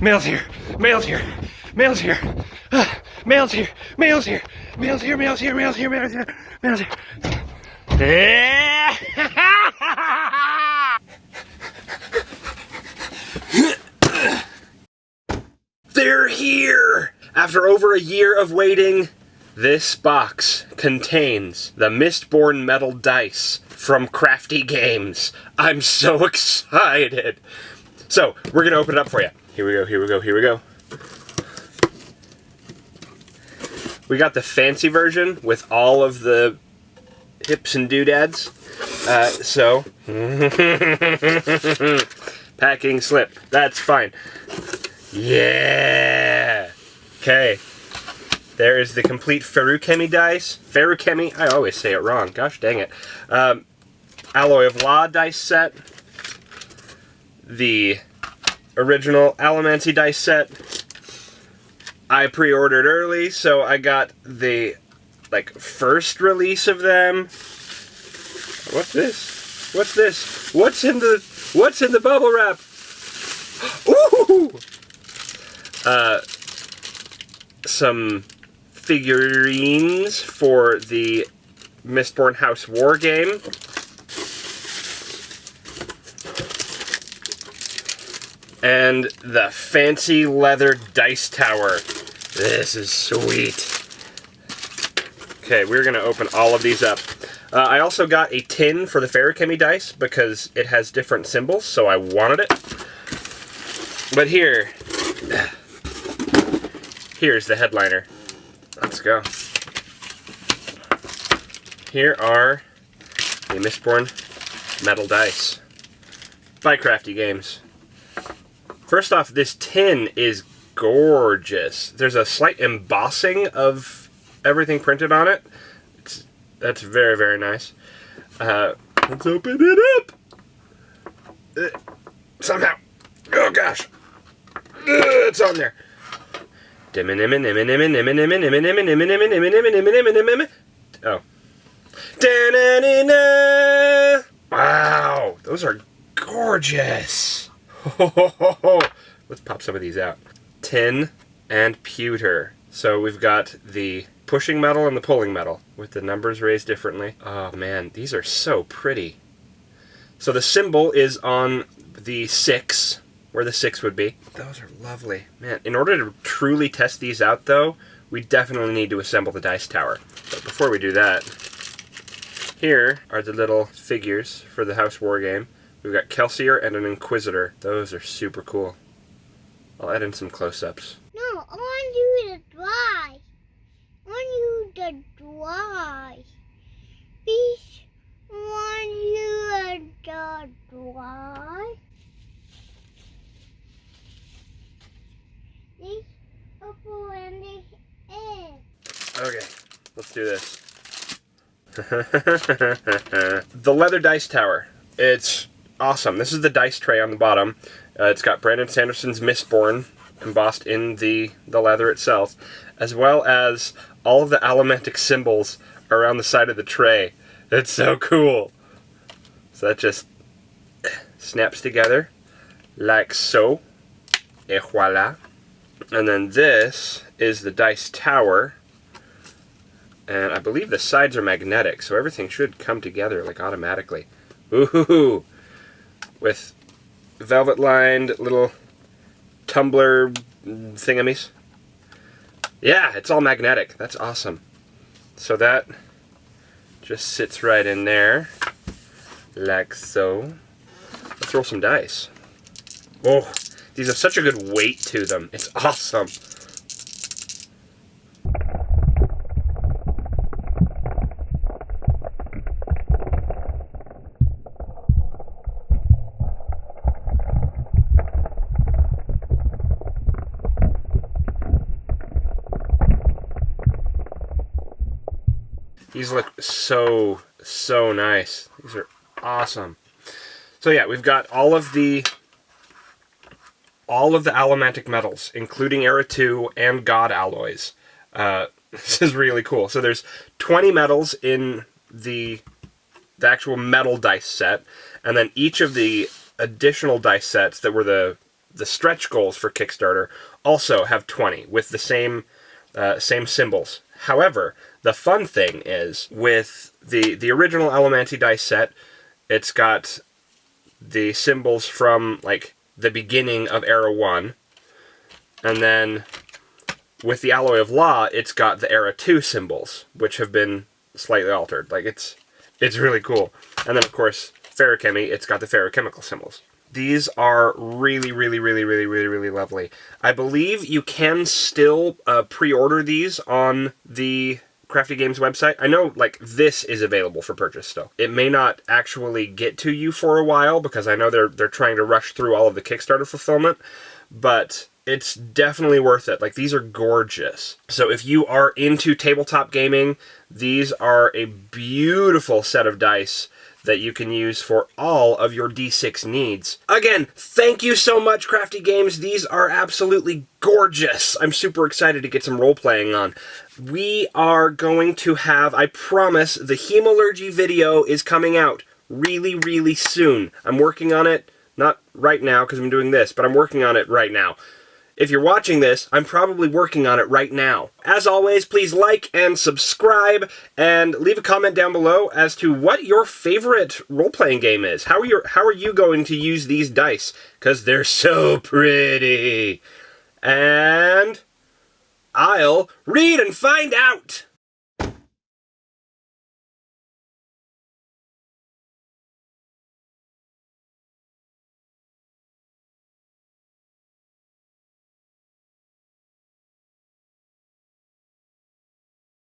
Mail's here. Mail's here. Mail's here. Ah, mail's here. Mail's here. Mail's here. Mail's here. Mail's here. Mail's here. Mail's here. They're here! After over a year of waiting, this box contains the Mistborn metal dice from Crafty Games. I'm so excited! So, we're gonna open it up for you. Here we go, here we go, here we go. We got the fancy version with all of the hips and doodads. Uh, so, packing slip. That's fine. Yeah! Okay. There is the complete Feruchemy dice. Feruchemy, I always say it wrong. Gosh dang it. Um, Alloy of Law dice set. The original Allomancy dice set. I pre-ordered early, so I got the like first release of them. What's this? What's this? What's in the What's in the bubble wrap? Ooh! Uh, some figurines for the Mistborn House War game. And the fancy leather dice tower. This is sweet. Okay, we're going to open all of these up. Uh, I also got a tin for the Feruchemy dice because it has different symbols, so I wanted it. But here, here's the headliner. Let's go. Here are the Mistborn metal dice by Crafty Games. First off, this tin is gorgeous. There's a slight embossing of everything printed on it. It's, that's very, very nice. Uh, let's open it up. Uh, somehow. Oh, gosh. Uh, it's on there. Oh. Wow, those are gorgeous. Let's pop some of these out. Tin and pewter. So we've got the pushing metal and the pulling metal with the numbers raised differently. Oh man, these are so pretty. So the symbol is on the six, where the six would be. Those are lovely. Man, in order to truly test these out though, we definitely need to assemble the dice tower. But before we do that, here are the little figures for the House War game. We've got Kelsier and an Inquisitor. Those are super cool. I'll add in some close-ups. No, I want you to dry. I want you to dry. Please, I want you to dry. This apple and this egg. Okay, let's do this. the leather dice tower. It's awesome. This is the dice tray on the bottom. Uh, it's got Brandon Sanderson's Mistborn embossed in the, the leather itself, as well as all of the allomantic symbols around the side of the tray. It's so cool. So that just snaps together like so. Et voila. And then this is the dice tower. And I believe the sides are magnetic, so everything should come together like automatically. Ooh, with velvet lined little tumbler thingamies. Yeah, it's all magnetic. That's awesome. So that just sits right in there, like so. Let's roll some dice. Oh, these have such a good weight to them. It's awesome. These look so, so nice. These are awesome. So yeah, we've got all of the all of the allomantic metals, including Era 2 and God alloys. Uh, this is really cool. So there's 20 metals in the, the actual metal dice set, and then each of the additional dice sets that were the the stretch goals for Kickstarter also have 20 with the same uh, same symbols. However, the fun thing is with the the original Allomancy dice set, it's got the symbols from like the beginning of Era 1. And then with the Alloy of Law, it's got the Era 2 symbols, which have been slightly altered. Like it's it's really cool. And then of course, Feruchemy, it's got the feruchemical symbols. These are really, really, really, really, really, really lovely. I believe you can still uh, pre-order these on the Crafty Games website. I know, like, this is available for purchase still. It may not actually get to you for a while because I know they're they're trying to rush through all of the Kickstarter fulfillment, but it's definitely worth it. Like, these are gorgeous. So if you are into tabletop gaming, these are a beautiful set of dice that you can use for all of your D6 needs. Again, thank you so much, Crafty Games. These are absolutely gorgeous. I'm super excited to get some role playing on. We are going to have, I promise, the Hemalurgy video is coming out really, really soon. I'm working on it, not right now because I'm doing this, but I'm working on it right now. If you're watching this, I'm probably working on it right now. As always, please like and subscribe and leave a comment down below as to what your favorite role-playing game is. How are you how are you going to use these dice cuz they're so pretty. And I'll read and find out.